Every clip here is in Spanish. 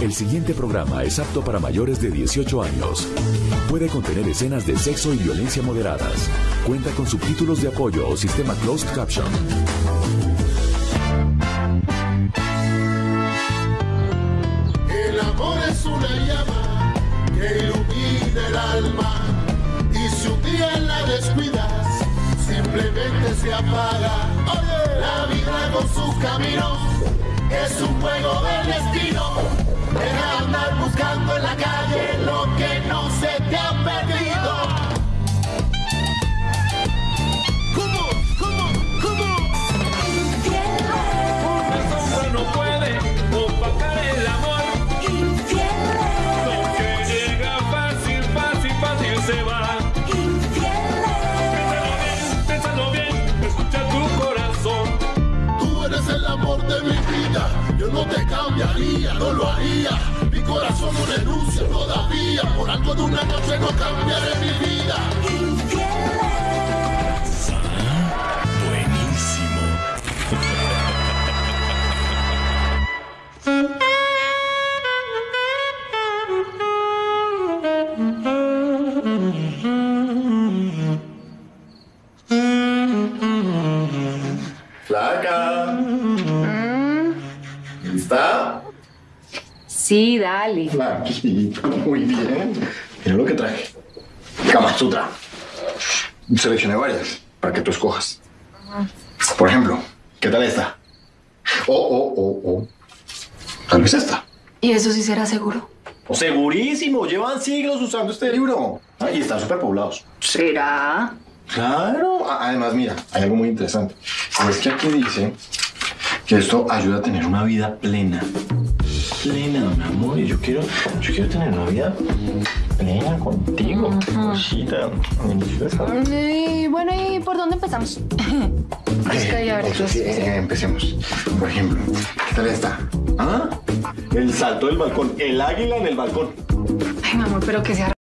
El siguiente programa es apto para mayores de 18 años. Puede contener escenas de sexo y violencia moderadas. Cuenta con subtítulos de apoyo o sistema closed caption. El amor es una llama que ilumina el alma y si un día la descuidas, simplemente se apaga. La vida con sus caminos es un juego del destino. Deja de andar buscando en la calle lo que no se te ha no te cambiaría, no lo haría. Mi corazón no renuncia todavía. Por algo de una noche no cambiaré mi vida. Flaca. Sí, dale. Muy bien. Mira lo que traje. Kama Sutra. Seleccioné varias para que tú escojas. Por ejemplo, ¿qué tal esta? O, o, o, o. Tal vez esta. ¿Y eso sí será seguro? Segurísimo, llevan siglos usando este libro. Ah, y están súper poblados. ¿Será? Claro. Además, mira, hay algo muy interesante. Es que aquí dice que esto ayuda a tener una vida plena. Plena, mi amor. Y yo quiero, yo quiero tener una vida plena contigo. Cosita deliciosa. Y bueno, ¿y por dónde empezamos? Es que ya Entonces, sí, eh, empecemos. Por ejemplo, ¿qué tal esta? ¿Ah? El salto del balcón. El águila en el balcón. Ay, mi amor, pero que sea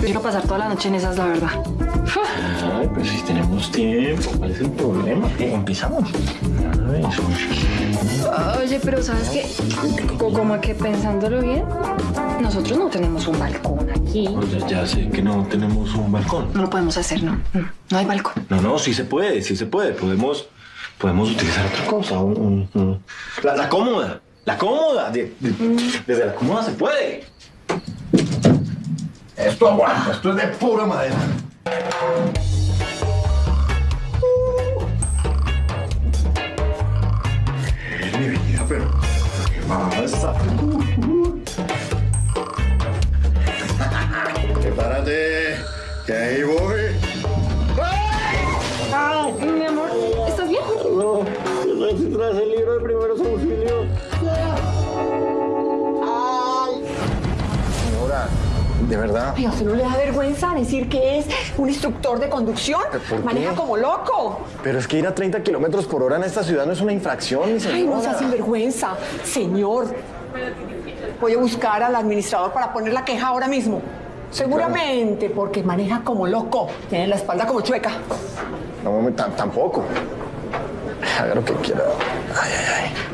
Quiero pasar toda la noche en esas, la verdad. Ay, pues si tenemos tiempo, ¿cuál es el problema? Eh, empezamos. Oye, pero ¿sabes qué? Co- Como que pensándolo bien, nosotros no tenemos un balcón aquí. Oye, ya sé que no tenemos un balcón. No lo podemos hacer, ¿no? No, no hay balcón. No, no, sí se puede, sí se puede. Podemos, podemos utilizar otra cosa. un- un- un- La, la cómoda, la cómoda. de- de- desde la cómoda se puede. Esto aguanta, esto es de pura madera. De verdad. Ay, ¿a usted no le da vergüenza decir que es un instructor de conducción? ¿Por qué? Maneja como loco. Pero es que ir a 30 kilómetros por hora en esta ciudad no es una infracción, mi señora. Ay, no sea sinvergüenza. Señor, voy a buscar al administrador para poner la queja ahora mismo. Seguramente porque maneja como loco. Tiene la espalda como chueca. No, mami, tampoco. Haga lo que quiera. Ay, ay, ay.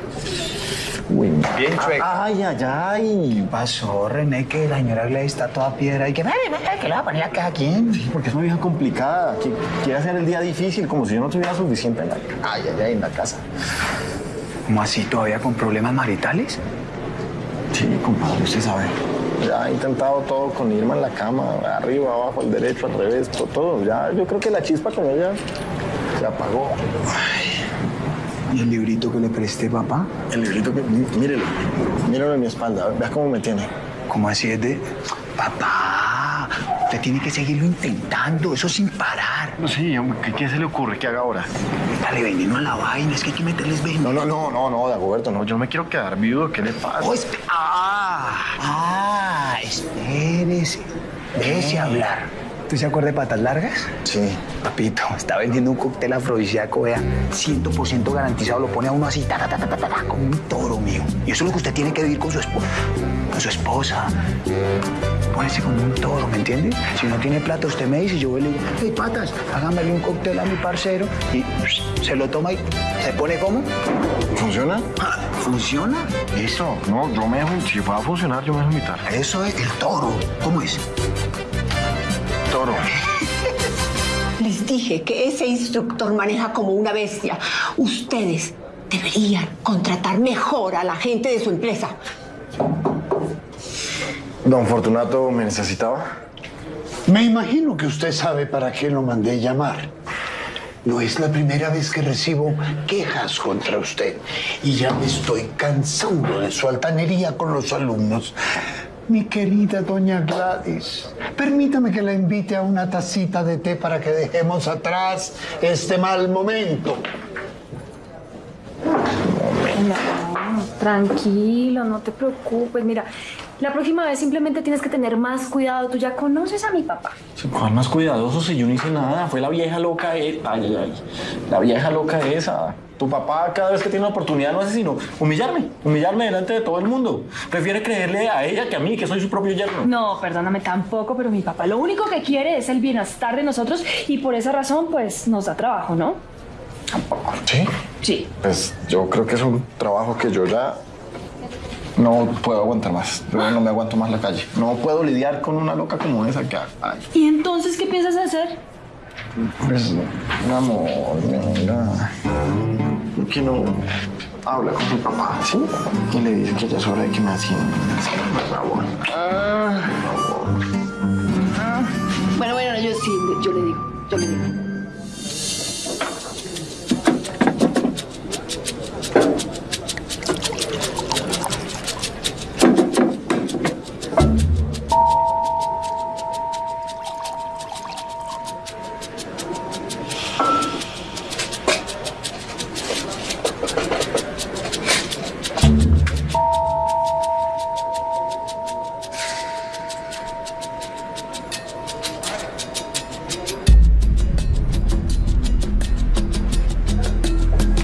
Uy, Bien chueca. Ay, ay, ay. ¿Qué pasó, René? Que la señora Gley está toda piedra y que, "Ay, ay, que le va a poner la caja aquí. Sí, porque es una vieja complicada. que quiere hacer el día difícil, como si yo no tuviera suficiente en la, ay, ay, ay, en la casa. ¿Cómo así? ¿Todavía con problemas maritales? Sí, compadre, usted sabe. Ya he intentado todo con Irma en la cama, arriba, abajo, al derecho, al revés, to- todo. Ya, yo creo que la chispa con ella se apagó. ¿Y el librito que le presté, papá? El librito que, mí- mírelo, mírelo en mi espalda, vea cómo me tiene. ¿Cómo así es de...? Papá, usted tiene que seguirlo intentando, eso sin parar. Sí, ¿qué, qué se le ocurre que haga ahora? Dale veneno a la vaina, es que hay que meterles veneno. No, no, no, no, no, Dagoberto, no, yo no me quiero quedar viudo, ¿qué le pasa? Oh, ah, ah, espérese. Déjese hablar. ¿Tú se acuerdas de patas largas? Sí. Papito, está vendiendo un cóctel afrodisíaco, vea, 100% garantizado, lo pone a uno así, ta, ta, ta, ta, ta, como un toro mío. Y eso es lo que usted tiene que vivir con su esposa. Con su esposa. dispónese como un toro, ¿me entiende? Si no tiene plata, usted me dice, yo y le digo, hey, patas, hágamele un cóctel a mi parcero y se lo toma y se pone como. ¿Funciona? Ah, ¿Funciona? Eso. No, yo me dejo, si va a funcionar, yo me dejo invitar. Eso es el toro. ¿Cómo es? Toro. Les dije que ese instructor maneja como una bestia. Ustedes deberían contratar mejor a la gente de su empresa. Don Fortunato me necesitaba. Me imagino que usted sabe para qué lo mandé llamar. No es la primera vez que recibo quejas contra usted y ya me estoy cansando de su altanería con los alumnos. Mi querida doña Gladys, permítame que la invite a una tacita de té para que dejemos atrás este mal momento. No, tranquilo, no te preocupes. Mira, la próxima vez simplemente tienes que tener más cuidado. Tú ya conoces a mi papá. ¿Cuál más cuidadoso si yo no hice nada? Fue la vieja loca e- Ay, ay, ay. La vieja loca esa. Tu papá cada vez que tiene una oportunidad no hace sino humillarme. Humillarme delante de todo el mundo. Prefiere creerle a ella que a mí, que soy su propio yerno. No, perdóname tampoco, pero mi papá lo único que quiere es el bienestar de nosotros y por esa razón, pues, nos da trabajo, ¿no? ¿Sí? Sí. Pues yo creo que es un trabajo que yo ya no puedo aguantar más. Yo no me aguanto más la calle. No puedo lidiar con una loca como esa que ay, ¿Y entonces qué piensas hacer? Pues, mi amor, venga. ¿Por qué no habla con su papá? ¿Sí? Y le dice que ya es hora de que me atienda. Por favor. Bueno, bueno, yo sí, yo le digo, yo le digo.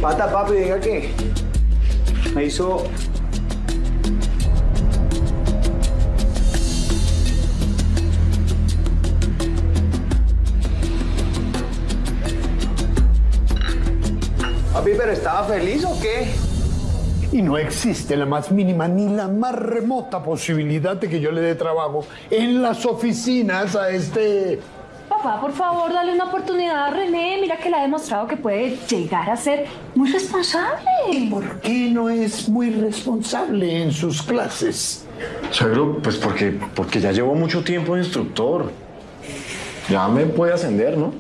Pata, papi, diga que me hizo Papi, pero estaba feliz o qué? Y no existe la más mínima ni la más remota posibilidad de que yo le dé trabajo en las oficinas a este... Papá, por favor, dale una oportunidad a René. Mira que le ha demostrado que puede llegar a ser muy responsable. ¿Por qué no es muy responsable en sus clases? Suegro, pues porque, porque ya llevo mucho tiempo de instructor. Ya me puede ascender, ¿no?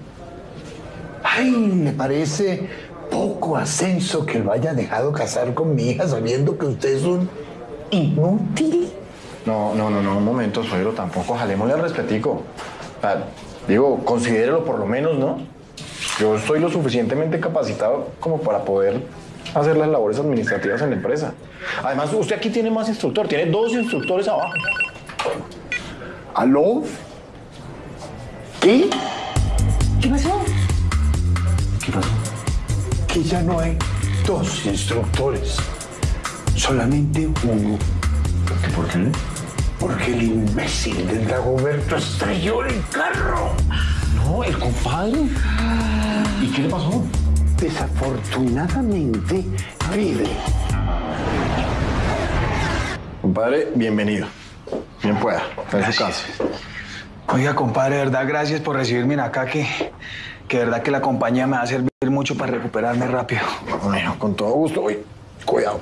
Ay, me parece poco ascenso que lo haya dejado casar con mi hija sabiendo que usted es un inútil. No, no, no, no, un momento, suegro, tampoco. Jalémosle al respetico. Digo, considérelo por lo menos, ¿no? Yo estoy lo suficientemente capacitado como para poder hacer las labores administrativas en la empresa. Además, usted aquí tiene más instructor, tiene dos instructores abajo. ¿Aló? ¿Qué? ¿Qué pasó? ¿Qué pasó? Que ya no hay dos instructores, solamente uno. ¿Por qué? Porque el imbécil del Dagoberto estrelló el carro. No, el compadre. ¿Y qué le pasó? Desafortunadamente, vive. Compadre, bienvenido. Bien pueda, en su casa. Oiga, compadre, de verdad, gracias por recibirme acá, que, que de verdad que la compañía me va a servir mucho para recuperarme rápido. Bueno, con todo gusto. Uy, cuidado.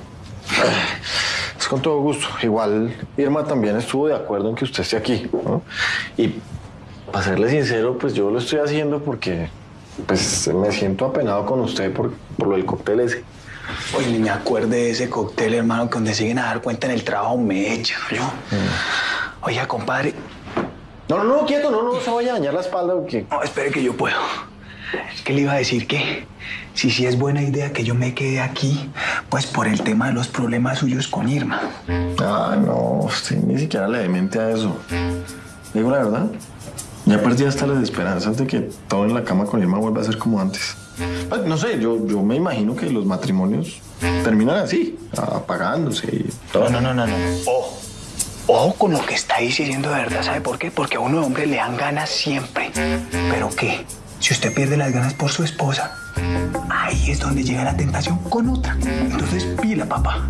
Es con todo gusto. Igual Irma también estuvo de acuerdo en que usted esté aquí. ¿no? Y para serle sincero, pues yo lo estoy haciendo porque pues me siento apenado con usted por, por lo del cóctel ese. Oye, ni me acuerde de ese cóctel, hermano, que donde siguen a dar cuenta en el trabajo me echan, yo. Oiga, compadre, No, no, no, quieto, no, no se vaya a dañar la espalda porque... no, espere que yo puedo. ¿Qué le iba a decir? Que si sí es buena idea que yo me quede aquí, pues por el tema de los problemas suyos con Irma. Ah, no, usted ni siquiera le dé mente a eso. Digo la verdad, ya perdí hasta las esperanzas de que todo en la cama con Irma vuelva a ser como antes. Ah, No sé, yo, yo me imagino que los matrimonios terminan así, apagándose y todo. No, no, no, no, no. Ojo. Ojo con lo que está diciendo de verdad, ¿sabe por qué? Porque a uno de hombre le dan ganas siempre. ¿Pero qué? Si usted pierde las ganas por su esposa, ahí es donde llega la tentación con otra. Entonces, pila, papá.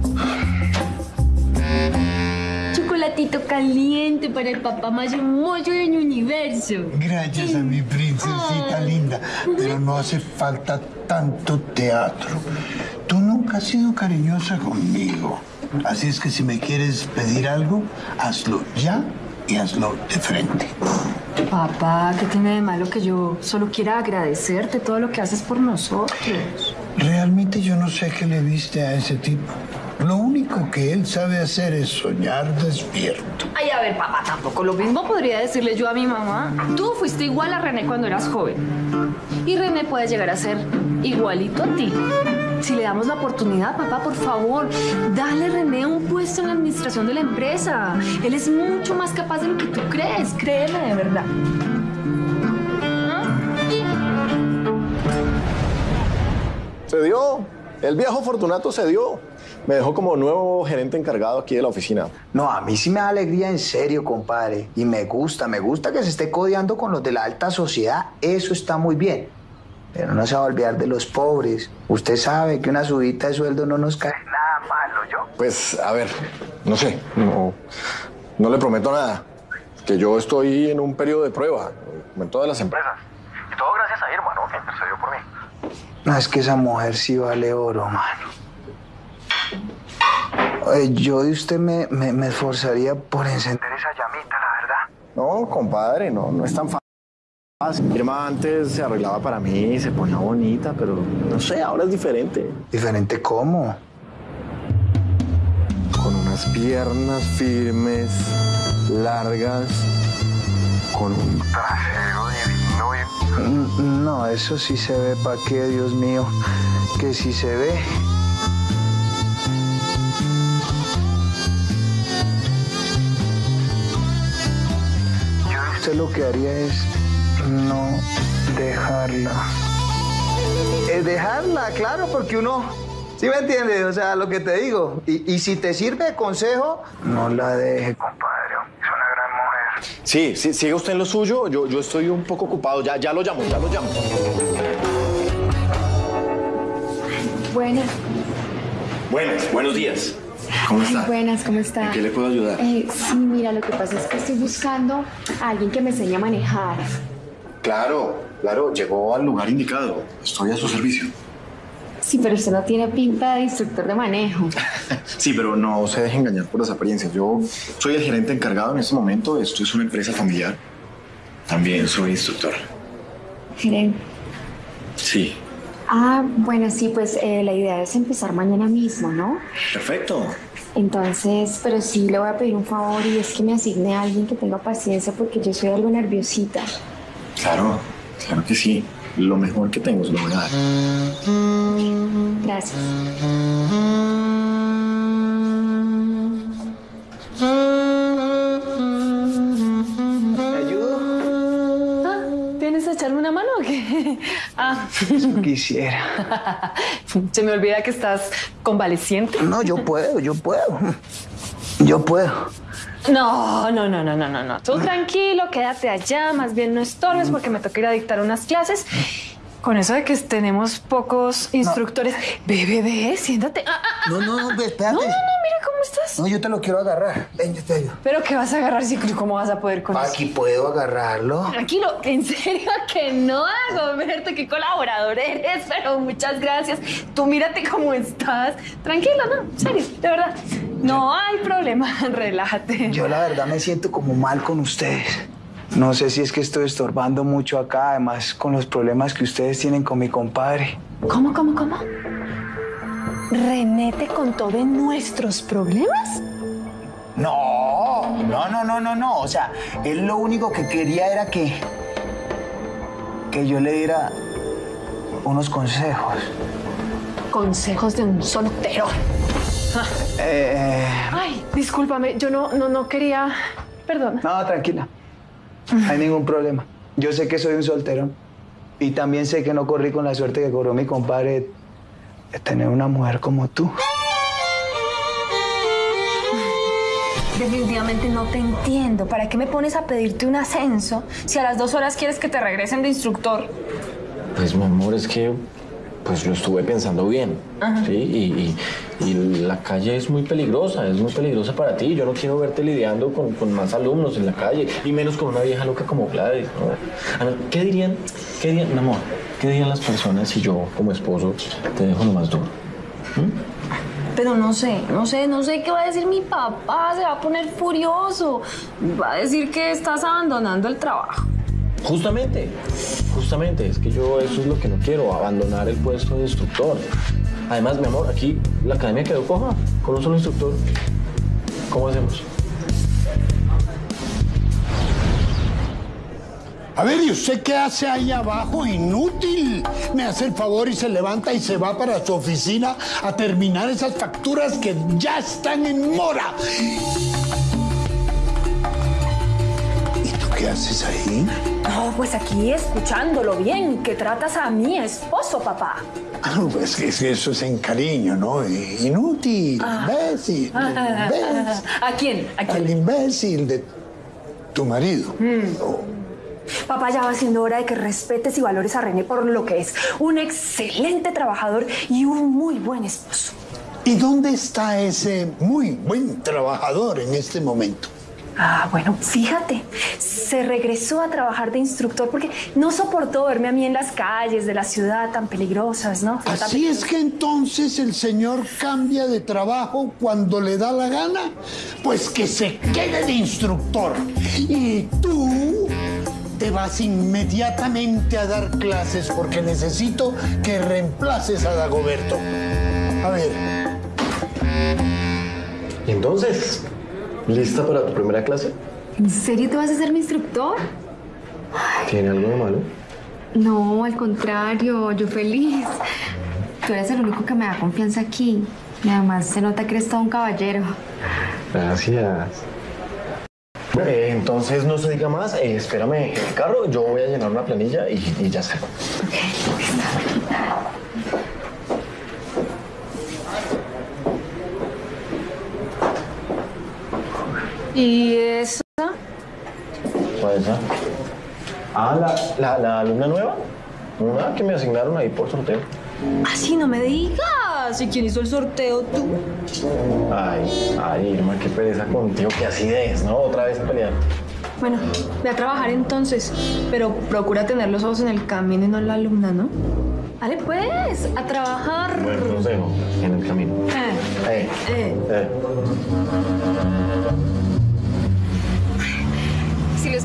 Chocolatito caliente para el papá más hermoso del universo. Gracias a mi princesita linda, pero no hace falta tanto teatro. Tú nunca has sido cariñosa conmigo. Así es que si me quieres pedir algo, hazlo ya y hazlo de frente. Papá, ¿qué tiene de malo que yo solo quiera agradecerte todo lo que haces por nosotros? Realmente yo no sé qué le viste a ese tipo. Lo único que él sabe hacer es soñar despierto. Ay, a ver, papá, tampoco lo mismo podría decirle yo a mi mamá. Tú fuiste igual a René cuando eras joven. Y René puede llegar a ser igualito a ti. Si le damos la oportunidad, papá, por favor, dale a René un puesto en la administración de la empresa. Él es mucho más capaz de lo que tú crees, créeme de verdad. Se dio. El viejo Fortunato se dio. Me dejó como nuevo gerente encargado aquí de la oficina. No, a mí sí me da alegría en serio, compadre. Y me gusta, me gusta que se esté codeando con los de la alta sociedad. Eso está muy bien. Pero no se va a olvidar de los pobres. Usted sabe que una subida de sueldo no nos cae nada malo, yo. Pues, a ver, no sé, no, no le prometo nada. Que yo estoy en un periodo de prueba, como en todas las empresas. Y todo gracias a Irma, ¿no? Que intercedió por mí. No, es que esa mujer sí vale oro, mano. Oye, yo de usted me, me, me esforzaría por encender esa llamita, la verdad. No, compadre, no, no es tan fácil. Irma antes se arreglaba para mí, se ponía bonita, pero no sé, ahora es diferente. ¿Diferente cómo? Con unas piernas firmes, largas, con un trasero divino y... Mm, No, eso sí se ve, ¿pa' qué, Dios mío? Que sí se ve. Yo usted lo que haría es no dejarla. Es dejarla, claro, porque uno... ¿Sí me entiendes? O sea, lo que te digo. Y, y si te sirve de consejo, no la deje, compadre. Es una gran mujer. Sí, sí, sigue usted en lo suyo, yo, yo estoy un poco ocupado, ya, ya lo llamo, ya lo llamo. Buenas. Buenas, buenos días. ¿Cómo está? Buenas, ¿cómo está? ¿En qué le puedo ayudar? Eh, sí, mira, lo que pasa es que estoy buscando a alguien que me enseñe a manejar. Claro, claro, llegó al lugar indicado. Estoy a su servicio. Sí, pero usted no tiene pinta de instructor de manejo. Sí, pero no se deje engañar por las apariencias. Yo soy el gerente encargado en este momento. Esto es una empresa familiar. También soy instructor. Gerente. Sí. Ah, bueno, sí, pues eh, la idea es empezar mañana mismo, ¿no? Perfecto. Entonces, pero sí le voy a pedir un favor y es que me asigne a alguien que tenga paciencia porque yo soy algo nerviosita. Claro, claro que sí. Lo mejor que tengo se lo voy a dar. Gracias. ¿Me ayudo? Ah, ¿Vienes a echarme una mano o qué? Ah, Eso quisiera. se me olvida que estás convaleciente. No, yo puedo, yo puedo. Yo puedo. No, no, no, no, no, no, no. Tú tranquilo, quédate allá, más bien no estorbes porque me toca ir a dictar unas clases. Con eso de que tenemos pocos instructores. Ve, ve, ve, siéntate. Ah, ah, ah. No, no, no, espérate. No, no, no, mira estás. No, yo te lo quiero agarrar. Ven, yo te ayudo. Pero ¿qué vas a agarrar si cómo vas a poder con eso? Aquí puedo agarrarlo. Tranquilo, en serio que no hago, Berto, qué colaborador eres, pero muchas gracias. Tú mírate cómo estás. Tranquilo, no, en serio, de verdad. No hay problema, relájate. Yo la verdad me siento como mal con ustedes. No sé si es que estoy estorbando mucho acá, además con los problemas que ustedes tienen con mi compadre. ¿Cómo, cómo, cómo? ¿René te contó de nuestros problemas? No, no, no, no, no, no. O sea, él lo único que quería era que. que yo le diera unos consejos. Consejos de un soltero. Eh, Ay, discúlpame, yo no, no, no quería. Perdona. no, tranquila. No hay ningún problema. Yo sé que soy un solterón. Y también sé que no corrí con la suerte que corrió mi compadre de tener una mujer como tú. Definitivamente no te entiendo. ¿Para qué me pones a pedirte un ascenso si a las dos horas quieres que te regresen de instructor? Pues mi amor, es que pues lo estuve pensando bien. ¿sí? Y, y- y la calle es muy peligrosa, es muy peligrosa para ti. Yo no quiero verte lidiando con, con más alumnos en la calle, y menos con una vieja loca como Gladys. ¿no? Ver, ¿Qué dirían, qué dirían, mi amor, qué dirían las personas si yo, como esposo, te dejo lo más duro? Pero no sé, no sé, no sé qué va a decir mi papá. Se va a poner furioso. Va a decir que estás abandonando el trabajo. Justamente, justamente, es que yo eso es lo que no quiero, abandonar el puesto de instructor. Además, mi amor, aquí la academia quedó coja, con un solo instructor. ¿Cómo hacemos? A ver, ¿y usted qué hace ahí abajo? Inútil. Me hace el favor y se levanta y se va para su oficina a terminar esas facturas que ya están en mora. ¿Y tú qué haces ahí? No, pues aquí escuchándolo bien, que tratas a mi esposo, papá. Ah, pues que es que eso es en cariño, ¿no? Inútil, imbécil. imbécil. ¿A quién? ¿A quién? Al imbécil de tu marido. Papá, ya va siendo hora de que respetes y valores a René por lo que es. Un excelente trabajador y un muy buen esposo. ¿Y dónde está ese muy buen trabajador en este momento? Ah, bueno, fíjate, se regresó a trabajar de instructor porque no soportó verme a mí en las calles de la ciudad tan peligrosas, ¿no? Tan Así es que entonces el señor cambia de trabajo cuando le da la gana. Pues que se quede de instructor. Y tú te vas inmediatamente a dar clases porque necesito que reemplaces a Dagoberto. A ver, ¿Y entonces? ¿Lista para tu primera clase? ¿En serio te vas a ser mi instructor? ¿Tiene algo de malo? No, al contrario, yo feliz. Tú eres el único que me da confianza aquí. Y además se nota que eres todo un caballero. Gracias. Eh, entonces no se diga más, eh, espérame en el carro, yo voy a llenar una planilla y, y ya salgo. ¿Y esa? ¿Cuál es esa? Ah, la, la, la alumna nueva. Una que me asignaron ahí por sorteo. Así no me digas. ¿Y quién hizo el sorteo tú? Ay, ay, Irma, qué pereza contigo, qué acidez, ¿no? Otra vez a pelear. Bueno, ve a trabajar entonces, pero procura tener los ojos en el camino y no en la alumna, ¿no? Dale pues, a trabajar. Buen consejo, en el camino. Eh, Eh, eh. eh.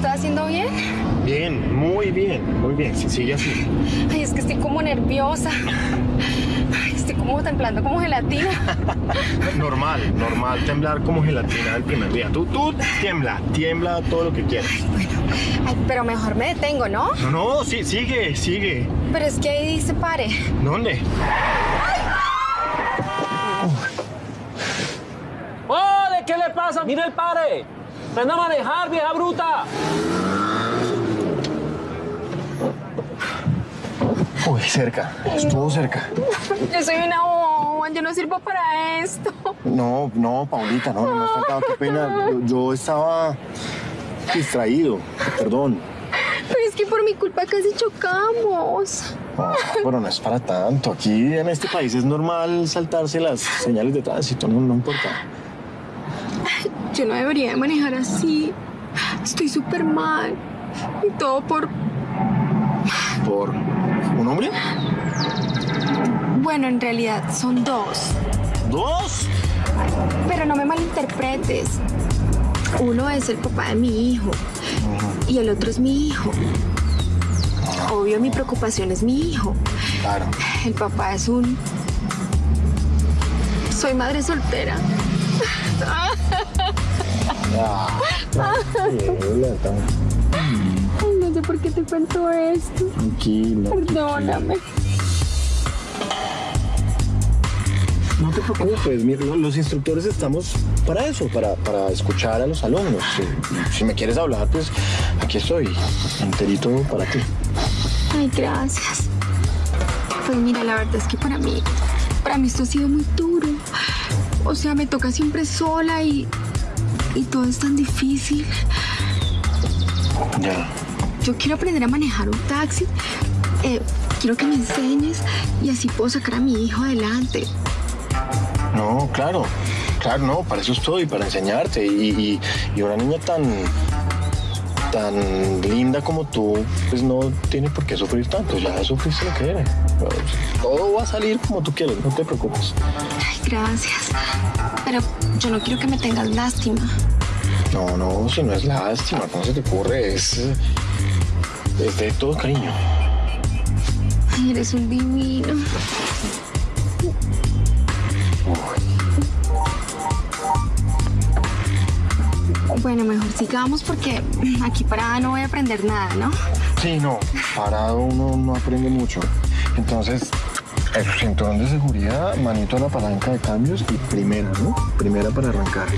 ¿Sí estoy haciendo bien? Bien, muy bien, muy bien. Si sigue así. Ay, es que estoy como nerviosa. Ay, estoy como temblando como gelatina. Normal, normal, temblar como gelatina el primer día. Tú, tú tiembla, tiembla todo lo que quieras. Ay, pero mejor me detengo, ¿no? No, no, sí, sigue, sigue. Pero es que ahí dice pare. ¿Dónde? ¡Ole! ¿Qué le pasa? ¡Mira el pare! ¡Ven a manejar, vieja bruta! Uy, cerca, estuvo cerca. Yo soy una boba, yo no sirvo para esto. No, no, Paulita, no, no me has faltado, qué pena. Yo, yo estaba distraído, perdón. Pero es que por mi culpa casi chocamos. No, pero no es para tanto. Aquí en este país es normal saltarse las señales de tránsito, no, no importa. Yo no debería de manejar así. Estoy súper mal. Y todo por... ¿Por un hombre? Bueno, en realidad son dos. ¿Dos? Pero no me malinterpretes. Uno es el papá de mi hijo y el otro es mi hijo. Obvio, mi preocupación es mi hijo. Claro. El papá es un... Soy madre soltera. Ay, no sé por qué te cuento esto. Tranquila. Perdóname. No te preocupes, mira, lo- los instructores estamos para eso, para, para escuchar a los alumnos. Si, si me quieres hablar, pues aquí estoy, enterito para ti. Ay, gracias. Pues mira, la verdad es que para mí, para mí esto ha sido muy duro. O sea, me toca siempre sola y y todo es tan difícil. Ya. Yo quiero aprender a manejar un taxi. Eh, quiero que me enseñes y así puedo sacar a mi hijo adelante. No, claro. Claro, no, para eso estoy, para enseñarte. Y, y- y una niña tan, tan linda como tú, pues no tiene por qué sufrir tanto. Ya sufriste lo que era. Todo va a salir como tú quieres, no te preocupes. Gracias. Pero yo no quiero que me tengas lástima. No, no, si no es lástima, ¿cómo se te ocurre? Es, es de todo cariño. Ay, eres un divino. Bueno, mejor sigamos porque aquí parada no voy a aprender nada, ¿no? Sí, no, parado uno no aprende mucho. Entonces, el cinturón de seguridad, manito a la palanca de cambios y primera, ¿no? Primera para arrancar.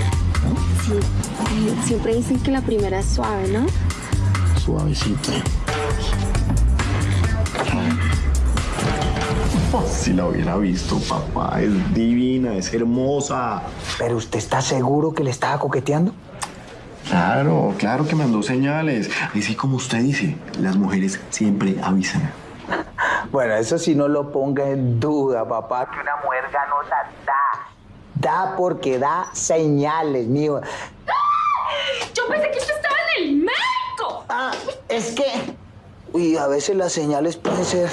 Sí. siempre dicen que la primera es suave, ¿no? Suavecita. Si la hubiera visto, papá, es divina, es hermosa. Pero usted está seguro que le estaba coqueteando? Claro, claro que mandó señales. Así como usted dice, las mujeres siempre avisan. Bueno, eso sí no lo ponga en duda, papá. Que una mujer ganosa da. Da porque da señales, mío. Yo pensé que usted estaba en el médico. Ah, es que. Uy, a veces las señales pueden ser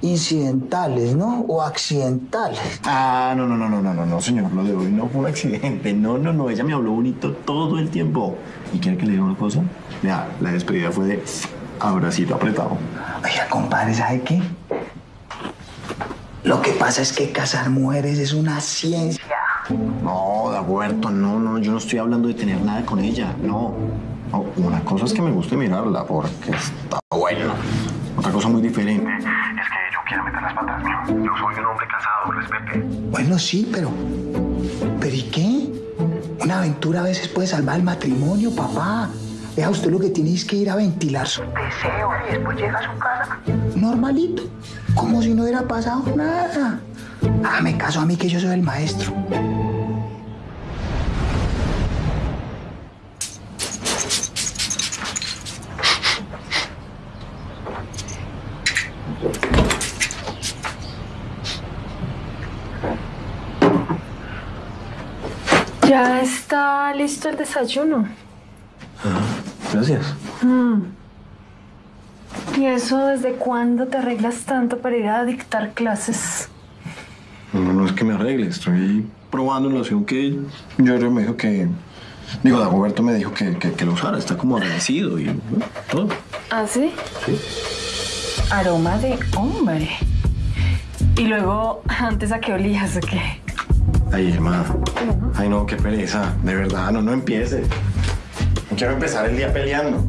incidentales, ¿no? O accidentales. Ah, no, no, no, no, no, no, no, señor, lo de hoy no fue un accidente. No, no, no, ella me habló bonito todo el tiempo. ¿Y quiere que le diga una cosa? Ya, la despedida fue de abracito apretado. Oiga, compadre, ¿sabe qué? Lo que pasa es que cazar mujeres es una ciencia. No, Dagoberto, no, no, yo no estoy hablando de tener nada con ella, no. No, una cosa es que me guste mirarla porque está bueno. Otra cosa muy diferente. Es que yo quiero meter las patas, mío. Yo soy un hombre casado, respete. Bueno, sí, pero. ¿Pero y qué? Una aventura a veces puede salvar el matrimonio, papá. Vea, usted lo que tiene es que ir a ventilar sus deseos y después llega a su casa. Normalito. Como si no hubiera pasado nada. Hágame caso a mí que yo soy el maestro. Ya está listo el desayuno. Gracias. ¿Y eso desde cuándo te arreglas tanto para ir a dictar clases? No, no es que me arregle, estoy probando una loción que yo me dijo que. Digo, Dagoberto me dijo que, que, que lo usara, está como agradecido y todo. ¿Ah, sí? Aroma de hombre. Y luego, antes a qué olías o qué? Ay, hermana. Ay, no, qué pereza. De verdad, no, no empieces. Quiero empezar el día peleando.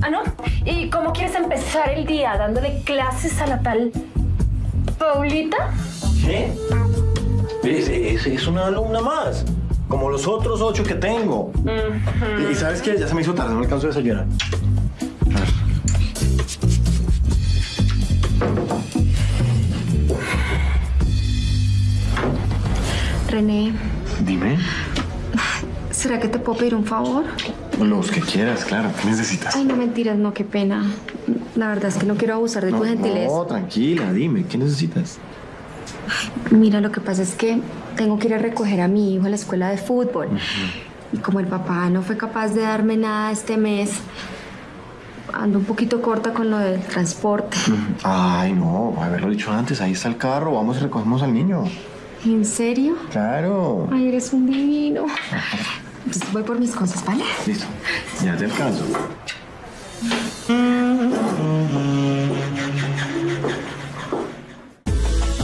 Ah, ¿no? ¿Y cómo quieres empezar el día? ¿Dándole clases a la tal Paulita? ¿Qué? Es, es- es una alumna más. Como los otros ocho que tengo. Y, y sabes qué? Ya se me hizo tarde, no alcanzo a desayunar. A ver. René, Dime. ¿será que te puedo pedir un favor? Los que quieras, claro. ¿Qué necesitas? Ay, no mentiras, no, qué pena. La verdad es que no quiero abusar de tu gentileza. no, tranquila, dime. ¿Qué necesitas? Mira, lo que pasa es que tengo que ir a recoger a mi hijo a la escuela de fútbol. Y como el papá no fue capaz de darme nada este mes, ando un poquito corta con lo del transporte. Ay, no, haberlo dicho antes. Ahí está el carro. Vamos y recogemos al niño. ¿En serio? Claro. Ay, eres un divino. Entonces voy por mis cosas, ¿vale? Listo. Ya te alcanzo.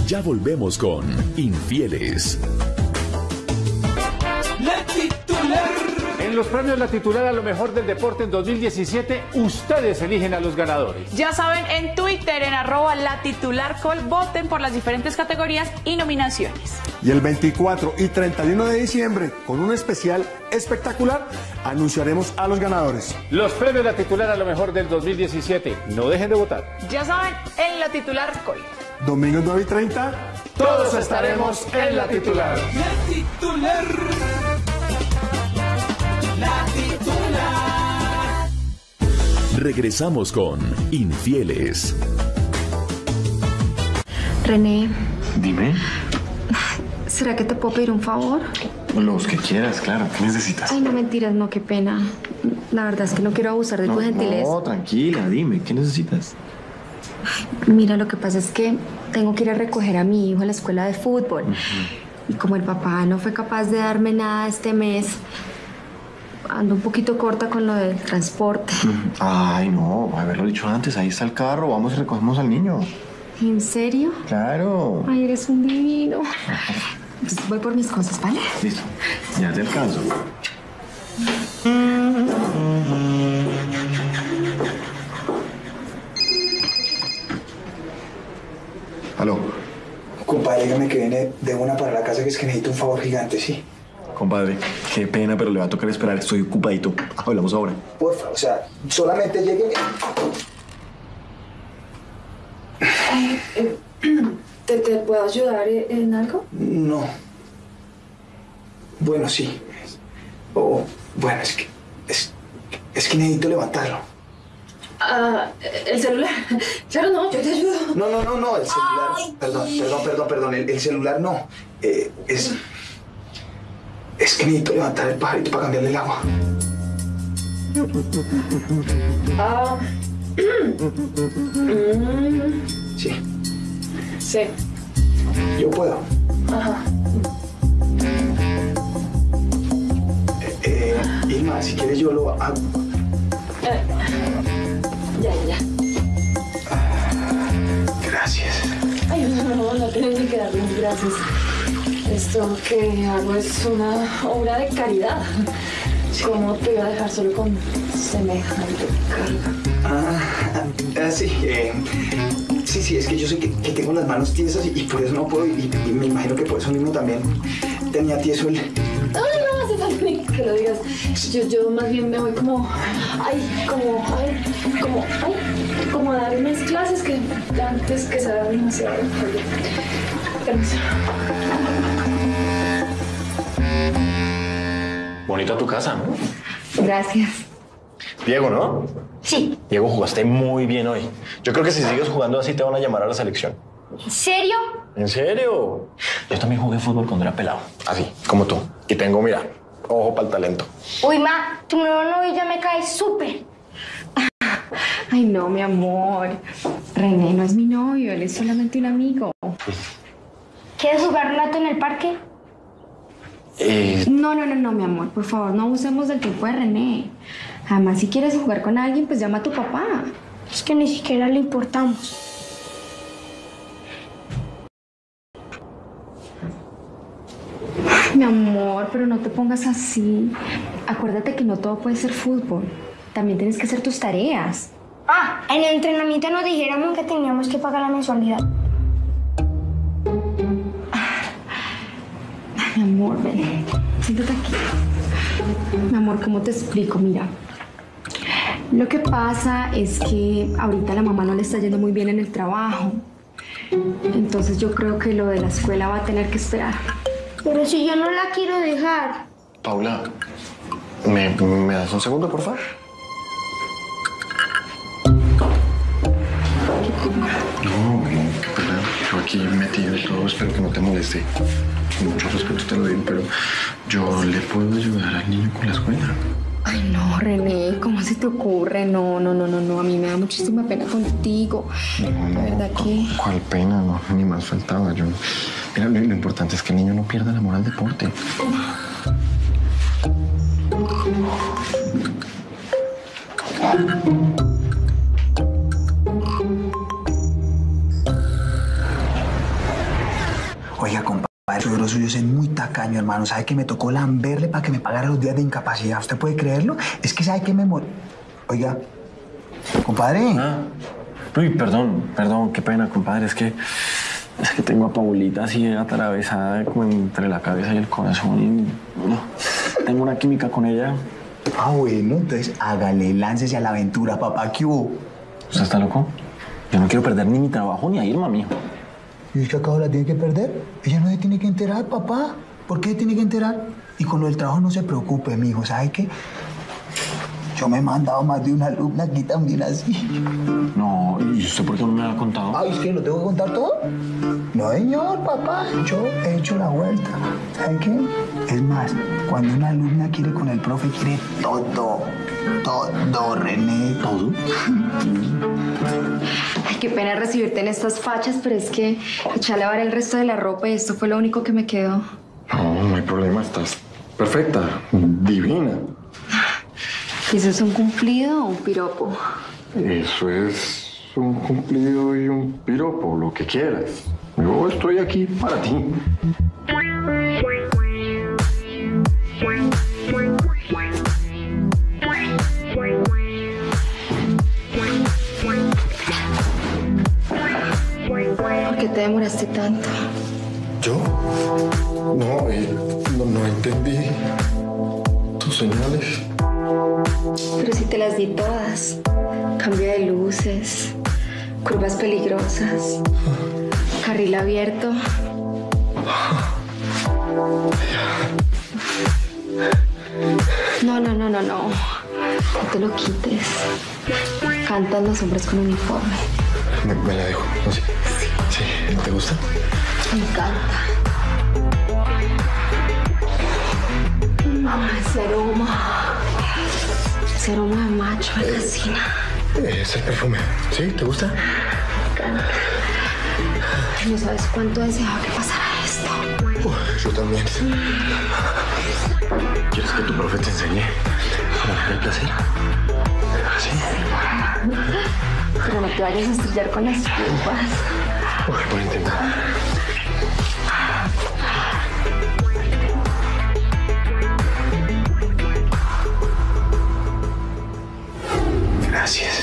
Ya volvemos con Infieles. En los premios La Titular a lo mejor del deporte en 2017, ustedes eligen a los ganadores. Ya saben, en Twitter, en arroba la titular col, voten por las diferentes categorías y nominaciones. Y el 24 y 31 de diciembre, con un especial espectacular, anunciaremos a los ganadores. Los premios La Titular a lo mejor del 2017. No dejen de votar. Ya saben, en la titular col. Domingo 9 y 30, Todos estaremos en La Titular. La titular. Regresamos con Infieles. René, Dime. ¿será que te puedo pedir un favor? Los que quieras, claro. ¿Qué necesitas? Ay, no mentiras, no, qué pena. La verdad es que no quiero abusar de tu gentileza. no, tranquila, dime. ¿Qué necesitas? Mira, lo que pasa es que tengo que ir a recoger a mi hijo a la escuela de fútbol. Y como el papá no fue capaz de darme nada este mes, ando un poquito corta con lo del transporte. Ay, no. Haberlo dicho antes. Ahí está el carro. Vamos y recogemos al niño. ¿En serio? Claro. Ay, eres un divino. Pues voy por mis cosas, ¿vale? Listo. Ya te alcanzo. Aló. Compadre, dígame que viene de una para la casa que es que necesito un favor gigante, ¿sí? Compadre, qué pena, pero le va a tocar esperar. Estoy ocupadito. Hablamos ahora. Porfa, o sea, solamente llegue. ¿Te, te puedo ayudar en algo? No. Bueno, sí. O, bueno, es que. Es, es que necesito levantarlo. Ah, el celular. Claro, no, yo te ayudo. No, no, no, no, el celular. Perdón, perdón, perdón, perdón. El, el celular no. Eh, es. Es que necesito levantar el pajarito para cambiarle el agua. Ah. Sí, sí. yo puedo. Ajá. Eh, Irma, si quieres yo lo hago. Eh, Ya, ya, ya. Gracias. Ay, no, no, no, no tienes que darme las gracias. Esto que hago es una obra de caridad. ¿Cómo te iba a dejar solo con semejante carga? Ah, ah, sí, eh, sí, sí, es que yo sé que, que tengo las manos tiesas y, por eso no puedo, y, y me imagino que por eso mismo también tenía tieso el... Ay, no hace falta ni que lo digas. Yo, yo más bien me voy como, ay, como, ay, como, ay, como a dar unas clases que antes que sea demasiado. Permiso. Bonita tu casa, ¿no? Gracias. Diego, ¿no? Sí. Diego, jugaste muy bien hoy. Yo creo que si sigues jugando así te van a llamar a la selección. ¿En serio? ¿En serio? Yo también jugué fútbol cuando era pelado. Así, como tú. Y tengo, mira, ojo para el talento. Uy, ma, tu nuevo novio ya me cae súper. Ay, no, mi amor. René no es mi novio, él es solamente un amigo. ¿Quieres jugar un rato en el parque? Eh, No, no, no, no, mi amor, por favor, no usemos el tiempo de René. Además, si quieres jugar con alguien, pues llama a tu papá. Es que ni siquiera le importamos. Mi amor, pero no te pongas así. Acuérdate que no todo puede ser fútbol. También tienes que hacer tus tareas. Ah, en el entrenamiento nos dijeron que teníamos que pagar la mensualidad. Amor, ven. Siéntate aquí. Mi amor, ¿cómo te explico? Mira. Lo que pasa es que ahorita la mamá no le está yendo muy bien en el trabajo. Entonces yo creo que lo de la escuela va a tener que esperar. Pero si yo no la quiero dejar. Paula, ¿me, me das un segundo, por favor? No, aquí metido y todo, espero que no te moleste. Con mucho respeto te lo digo, pero yo le puedo ayudar al niño con la escuela. Ay, no, René, ¿cómo se te ocurre? No, no, no, no, no. A mí me da muchísima pena contigo. La verdad que. ¿Cuál pena? No, ni más faltaba. Yo... Mira, lo, lo importante es que el niño no pierda el amor al deporte. Suegro suyo es muy tacaño, hermano. ¿Sabe que me tocó lamberle para que me pagara los días de incapacidad? ¿Usted puede creerlo? Es que sabe que me. Oiga, compadre. Uy, perdón, perdón, qué pena, compadre. Es que, es que tengo a Paulita así atravesada como entre la cabeza y el corazón. Y, no, tengo una química con ella. Ah, bueno, entonces hágale, láncese a la aventura, papá. ¿Qué hubo? ¿Usted está loco? Yo no quiero perder ni mi trabajo ni a Irma, mijo. ¿Y es que acaso la tiene que perder? Ella no se tiene que enterar, papá. ¿Por qué se tiene que enterar? Y con lo del trabajo no se preocupe, mijo. ¿Sabe qué? Yo me he mandado más de una alumna aquí también así. No, ¿y usted por qué no me ha contado? Ay, ¿es que lo tengo que contar todo? No, señor, papá. Yo he hecho la vuelta. ¿Sabe qué? Es más, cuando una alumna quiere con el profe, quiere todo. Todo, René. ¿Todo? Ay, qué pena recibirte en estas fachas, pero es que eché a lavar el resto de la ropa y esto fue lo único que me quedó. No, no hay problema, estás perfecta, divina. ¿Y eso es un cumplido o un piropo? Eso es un cumplido y un piropo, lo que quieras. Yo estoy aquí para ti. Demoraste tanto? ¿Yo? No, no, no entendí tus señales. Pero si te las di todas. Cambio de luces, curvas peligrosas, carril abierto. No, no, no, no, no. No te lo quites. Cantan los hombres con uniforme. Me, me la dejo, ¿no? Sí. ¿Te gusta? Me encanta. Ese aroma. Ese aroma de macho me fascina. Es el perfume. ¿Sí? ¿Te gusta? Me encanta. No sabes cuánto deseaba que pasara esto. Uf, yo también. ¿Quieres que tu profe te enseñe a el placer? ¿Sí? Pero no te vayas a estrellar con las culpas. Por intentar. Gracias.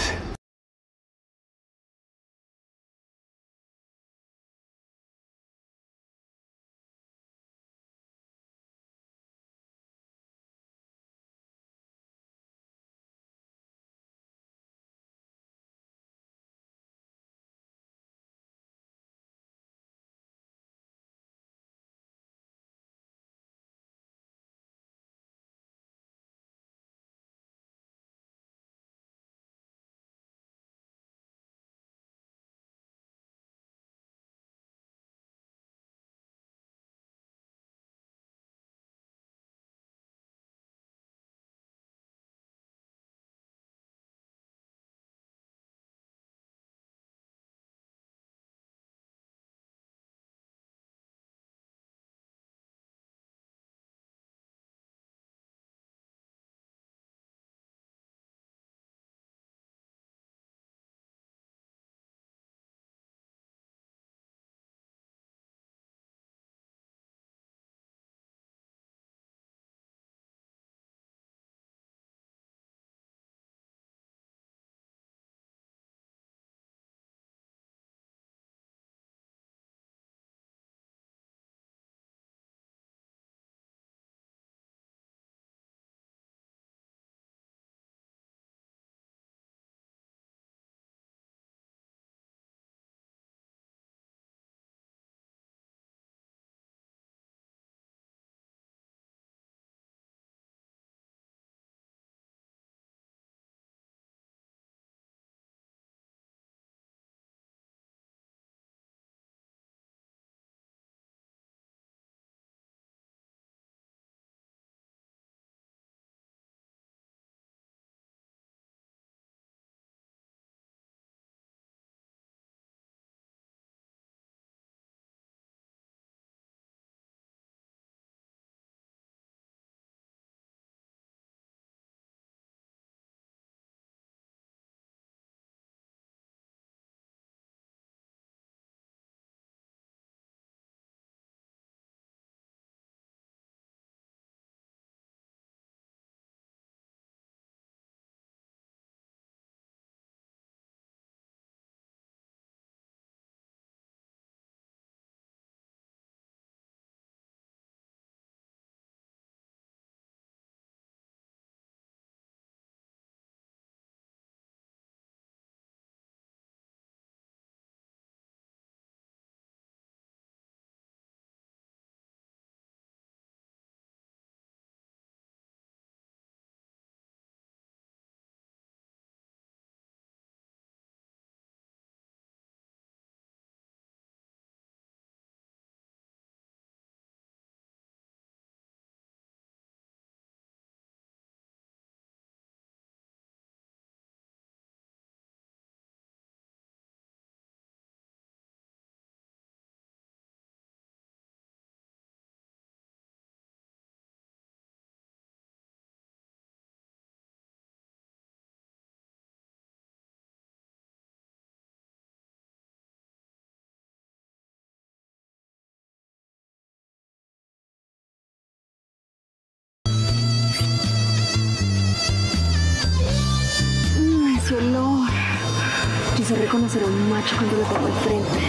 Conocer a un macho cuando lo tengo enfrente.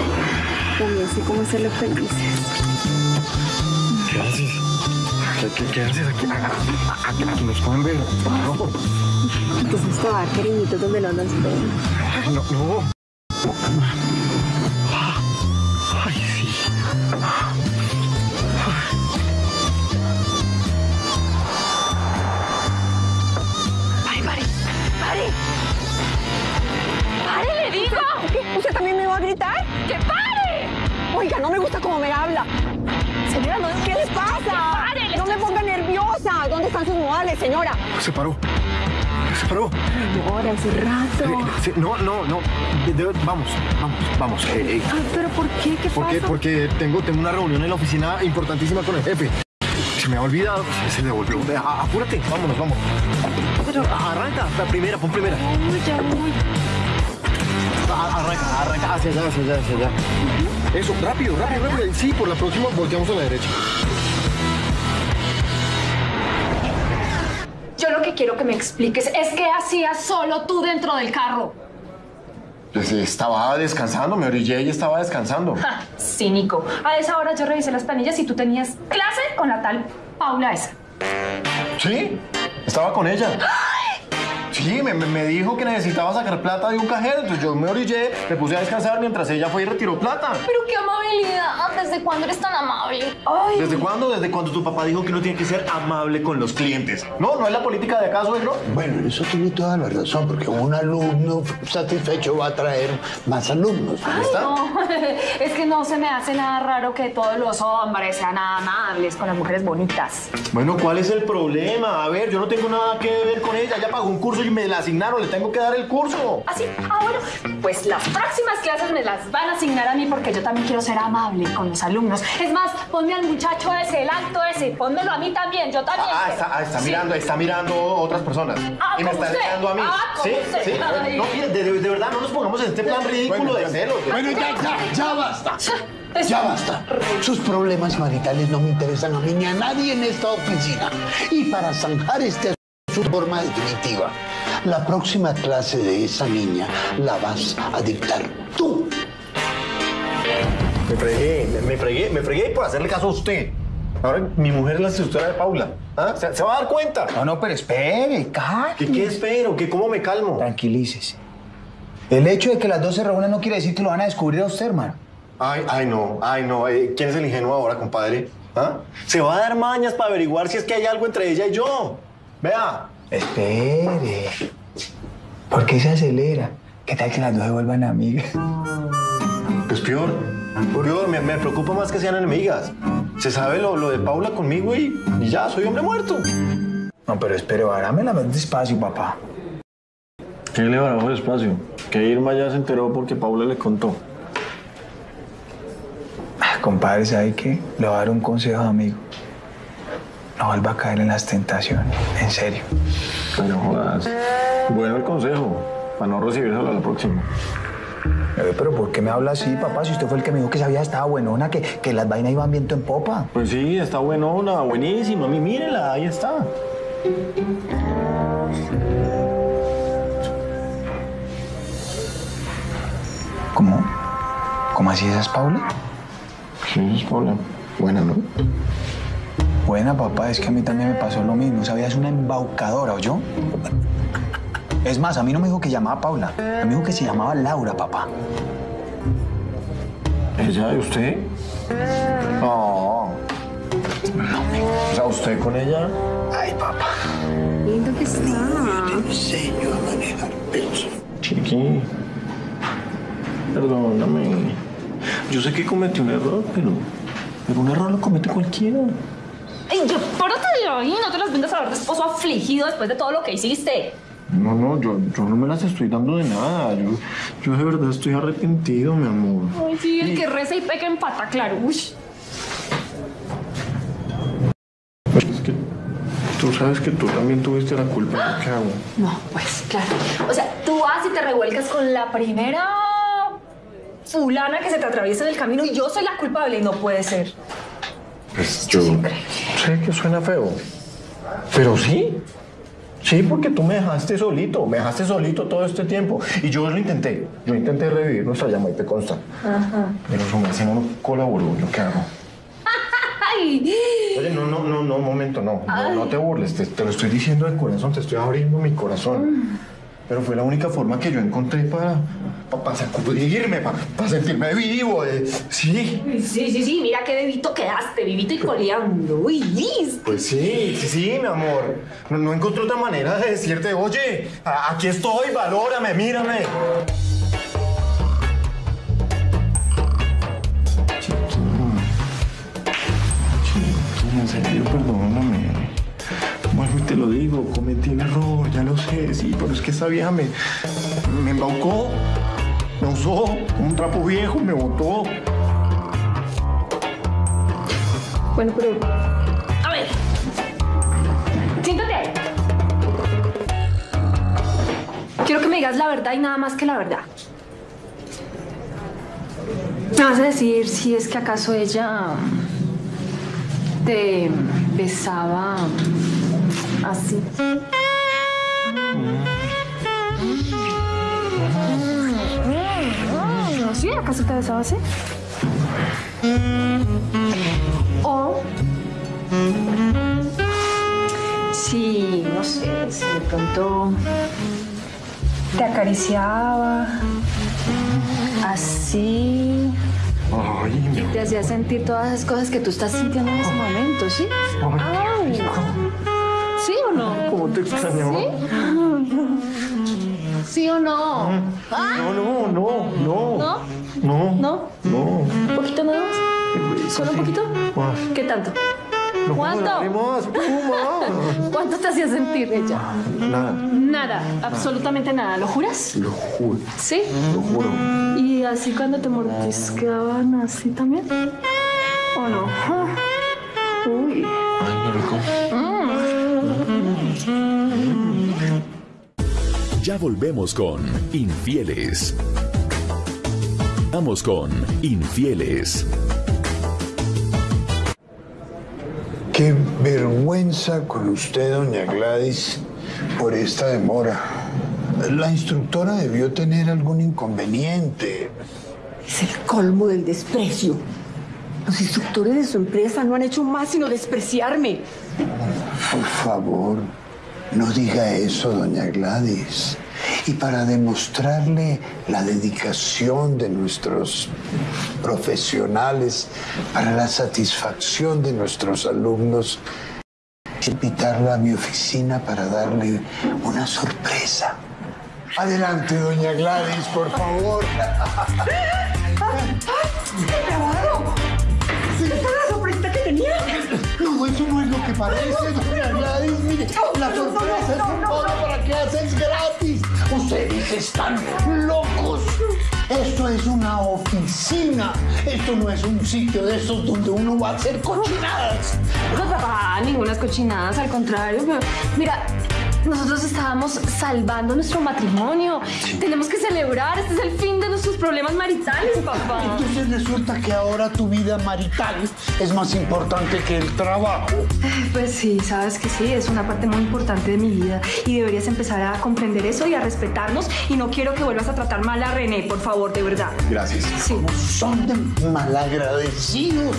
También sé cómo hacerlo felices. ¿Qué haces? ¿Qué, haces aquí? Aquí, aquí nos pueden ver. No, Entonces te va a cariñitos donde no nos ven. No, no. Gritar? ¡Que pare! Oiga, no me gusta cómo me habla. Señora, no, ¿qué les pasa? pare, le no me ponga nerviosa. ¿Dónde están sus modales, señora? Se paró. Se paró. Ahora, hace rato. Sí, no, no, no. De- de- vamos, vamos, vamos. Eh, eh, Ay, pero ¿por qué? ¿Qué ¿Por qué? pasa? Porque tengo, tengo una reunión en la oficina importantísima con el jefe. Se me ha olvidado. Se devolvió. Ve, a- Apúrate. Vámonos, vamos. Pero... Arranca. La primera, pon primera. Uy, ya voy. Arranca, arranca. Hacia allá, hacia allá, hacia allá. Eso, rápido, rápido, rápido. Sí, por la próxima volteamos a la derecha. Yo lo que quiero que me expliques es qué hacías solo tú dentro del carro. Pues estaba descansando, me orillé y estaba descansando. Ja, cínico. A esa hora yo revisé las planillas y tú tenías clase con la tal Paula esa. ¿Sí? Estaba con ella. Sí, me, me- me dijo que necesitaba sacar plata de un cajero, entonces yo me orillé, me puse a descansar mientras ella fue y retiró plata. Pero qué amabilidad. ¿Desde cuándo eres tan amable? Ay. ¿Desde cuándo? Desde cuando tu papá dijo que uno tiene que ser amable con los clientes. No, no es la política de acá, suegro. Bueno, eso tiene toda la razón, porque un alumno satisfecho va a traer más alumnos. Ay, no. Es que no se me hace nada raro que todos los hombres sean amables con las mujeres bonitas. Bueno, ¿cuál es el problema? A ver, yo no tengo nada que ver con ella. Ella pagó un curso y me la asignaron, le tengo que dar el curso. ¿Así? Ah, bueno. Pues las próximas clases me las van a asignar a mí porque yo también quiero ser amable con los alumnos. Es más, ponme al muchacho ese, el alto ese, pónmelo a mí también, yo también. Ah, está, ah, está Sí. mirando, está mirando otras personas. Ah, y me está mirando a mí. Ah, sí, usted. sí. Ay. No, mire, de, de verdad, no nos pongamos en este plan ridículo de celos. Bueno, ya, ya, ya basta. Ya basta. Sus problemas maritales no me interesan a mí ni a nadie en esta oficina. Y para zanjar este su forma definitiva, la próxima clase de esa niña la vas a dictar tú. Me fregué, me, me fregué, me fregué por hacerle caso a usted. Ahora mi mujer es la asesora de Paula. ¿Ah? ¿Se, se va a dar cuenta? No, no, pero espere, calme. ¿Qué, qué espero? ¿Qué, ¿Cómo me calmo? Tranquilícese. El hecho de que las dos se reúnan no quiere decir que lo van a descubrir a usted, hermano. Ay, ay, no, ay, no. eh, ¿Quién es el ingenuo ahora, compadre? ¿Ah? Se va a dar mañas para averiguar si es que hay algo entre ella y yo. Vea. Espere. ¿Por qué se acelera? ¿Qué tal que las dos se vuelvan amigas? Pues peor. Peor, me, me preocupa más que sean enemigas. Se sabe lo, lo de Paula conmigo y, y ya, soy hombre muerto. No, pero espere, la más despacio, papá. ¿Qué le barajo despacio? Que Irma ya se enteró porque Paula le contó. Ah, Compadre, ¿sabe qué? Le voy a dar un consejo, amigo. No vuelva a caer en las tentaciones. En serio. Pero jodas. Bueno el consejo, para no recibírselo a la próxima. Eh, Pero ¿por qué me habla así, papá? Si usted fue el que me dijo que sabía estaba buenona, que, que las vainas iban viento en popa. Pues sí, está buenona, buenísima. Mi- Mírela, ahí está. ¿Cómo? ¿Cómo así esa es Paula? Sí, es Paula. Buena, ¿no? Buena, papá, es que a mí también me pasó lo mismo. Sabía, es una embaucadora, ¿oyó? Es más, a mí no me dijo que llamaba Paula. A mí me dijo que se llamaba Laura, papá. ¿Ella de usted? No. O sea, ¿usted con ella? Ay, papá. Lindo que está. Enseño a manejar peso. Chiqui. Perdóname. Yo sé que cometí un error, pero. Pero un error lo comete cualquiera. Ay, yo, párate de ahí, no te las vengas a ver de esposo afligido después de todo lo que hiciste. No, no, yo, yo no me las estoy dando de nada. Yo, yo de verdad estoy arrepentido, mi amor. Ay, sí, el que reza y peca empata, claro. Uy. Es que tú sabes que tú también tuviste la culpa de lo que hago. No, pues claro. O sea, tú vas y te revuelcas con la primera fulana que se te atraviesa en el camino y yo soy la culpable y no puede ser. Pues yo sé que suena feo, pero sí. Sí, porque tú me dejaste solito, me dejaste solito todo este tiempo. Y yo lo intenté, yo intenté revivir nuestra llama y te consta. Ajá. Pero su merced no colaboró, ¿yo qué hago? Ay. Oye, no, no, no, no, un momento, no, no, no te burles, te, te lo estoy diciendo de corazón, te estoy abriendo mi corazón. Pero fue la única forma que yo encontré para, para, sacudirme, para, para sentirme vivo. eh. Sí, Sí, sí, sí, mira qué bebito quedaste, vivito y coleando. Uy, listo. pues sí, sí, sí, mi amor. No, no encontré otra manera de decirte, oye, a- aquí estoy, valórame, mírame. Chiquín, en serio, perdóname. Te lo digo, cometí el error, ya lo sé, sí, pero es que esa vieja me, me embaucó, me usó un trapo viejo, me botó. Bueno, pero. A ver. Siéntate. Quiero que me digas la verdad y nada más que la verdad. Me vas a decir si es que acaso ella te besaba así. ¿Sí? ¿Acaso te besaba así? O si, no sé, si de pronto te acariciaba así Ay, y te hacía sentir todas esas cosas que tú estás sintiendo en ese momento, ¿sí? Ay. ¿Sí o no? ¿Cómo te extrañaba? ¿Sí? ¿Sí o no? ¿Ah? No, no, no, no. ¿No? No. ¿No? No. ¿Un poquito nada más? ¿Solo un poquito? ¿Qué tanto? No, ¿Cuánto? ¿Cuánto te hacía sentir ella? Nada, Nada, absolutamente nada. ¿Lo juras? lo juro, ¿Sí? lo juro. ¿Y así cuando te mordisqueaban así también? ¿O no? Ah. Uy. Ay, qué rico. Ya volvemos con Infieles. Vamos con Infieles. Qué vergüenza con usted, doña Gladys, por esta demora. La instructora debió tener algún inconveniente. Es el colmo del desprecio. Los instructores de su empresa no han hecho más sino despreciarme. Por favor, no diga eso, doña Gladys. Y para demostrarle la dedicación de nuestros profesionales, para la satisfacción de nuestros alumnos, invitarla a mi oficina para darle una sorpresa. Adelante, doña Gladys, por favor. ¡Grabado! ¿Esta es la sorpresita que tenía? No, eso no es lo que parece. Mire, la sorpresa es un pago para clases gratis. Ustedes están locos. Esto es una oficina. Esto no es un sitio de esos donde uno va a hacer cochinadas. No, papá, ninguna cochinadas, al contrario. pero, Mira, nosotros estábamos salvando nuestro matrimonio. Tenemos que celebrar. Este es el fin de nuestros problemas maritales, papá. Entonces resulta que ahora tu vida marital es más importante que el trabajo. Pues sí, sabes que sí, es una parte muy importante de mi vida y deberías empezar a comprender eso y a respetarnos y no quiero que vuelvas a tratar mal a René, por favor, de verdad. Gracias. Sí. Son de malagradecidos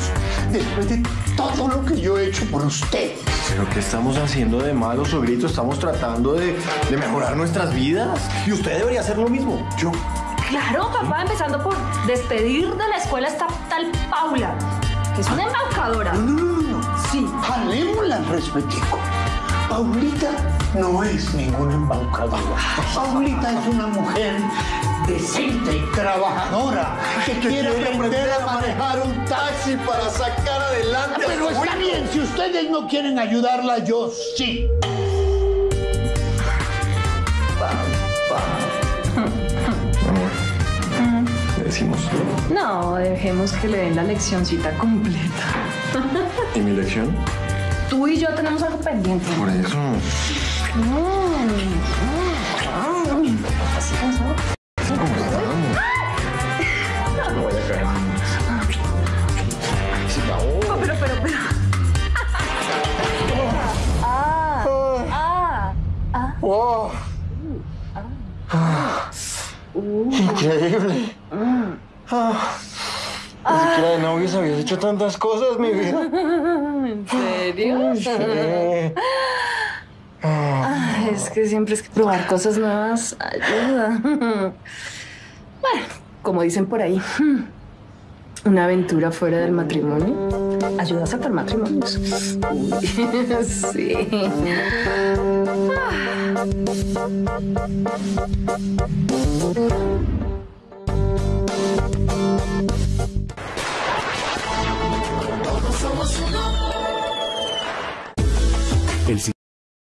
después de todo lo que yo he hecho por ustedes. ¿Pero qué estamos haciendo de malo, suegrito? Estamos tratando de, de mejorar nuestras vidas. Y usted debería hacer lo mismo. Yo Claro, papá, empezando por despedir de la escuela esta tal Paula, que es una embaucadora. No, no, no, no. Sí, jalémosla al respetico. Paulita no es ninguna embaucadora. Paulita es una mujer decente y trabajadora que quiere aprender a manejar un taxi para sacar adelante. Pero está bien, si ustedes no quieren ayudarla, yo sí. Le decimos. No, dejemos que le den la leccioncita completa. ¿Y mi lección? Tú y yo tenemos algo pendiente. Por eso. Mm, mm, hecho tantas cosas, mi vida. ¿En serio? Sí. Ah, es que siempre es que probar cosas nuevas ayuda. Bueno, como dicen por ahí, una aventura fuera del matrimonio ayuda a saltar matrimonios. Sí. Todos somos uno. El